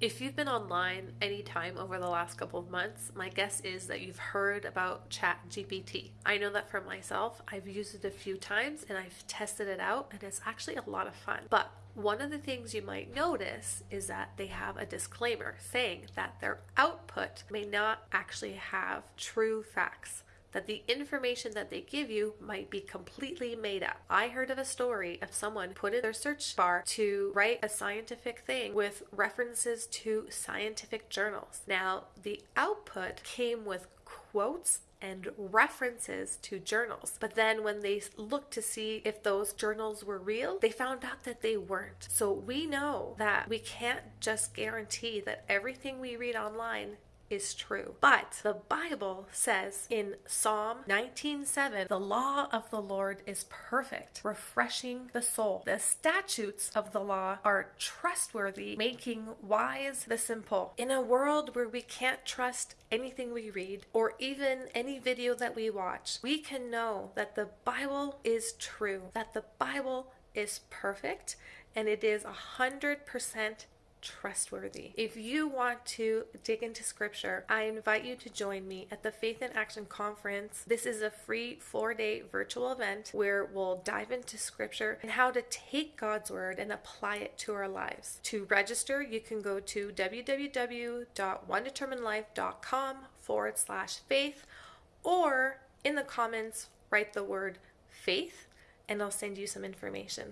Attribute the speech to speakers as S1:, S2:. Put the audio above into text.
S1: If you've been online anytime over the last couple of months, my guess is that you've heard about ChatGPT. I know that for myself, I've used it a few times and I've tested it out, and it's actually a lot of fun. But one of the things you might notice is that they have a disclaimer saying that their output may not actually have true facts that the information that they give you might be completely made up. I heard of a story of someone put in their search bar to write a scientific thing with references to scientific journals. Now, the output came with quotes and references to journals. But then when they looked to see if those journals were real, they found out that they weren't. So we know that we can't just guarantee that everything we read online is true. But the Bible says in Psalm 19:7, "The law of the Lord is perfect, refreshing the soul. The statutes of the law are trustworthy, making wise the simple." In a world where we can't trust anything we read or even any video that we watch, we can know that the Bible is true, that the Bible is perfect, and it is a hundred percent trustworthy. If you want to dig into scripture, I invite you to join me at the Faith in Action Conference. This is a free four day virtual event where we'll dive into scripture and how to take God's word and apply it to our lives. To register, you can go to www.onedeterminedlife.com forward slash faith or in the comments, write the word faith and I'll send you some information.